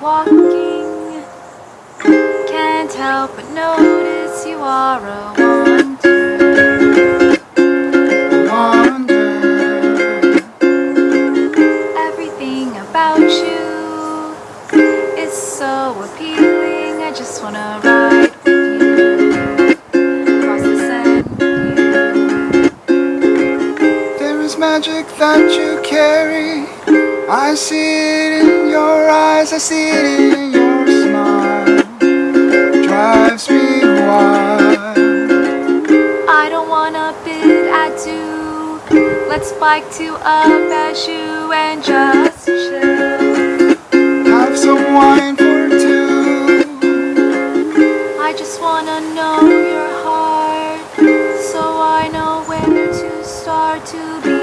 walking Can't help but notice you are a wonder Wonder. Everything about you is so appealing I just wanna ride you magic that you carry. I see it in eyes, I see it in your smile. Drives me wild. I don't wanna bid adieu Let's bike to a Bashu and just chill Have some wine for two. I just wanna know your heart So I know where to start to be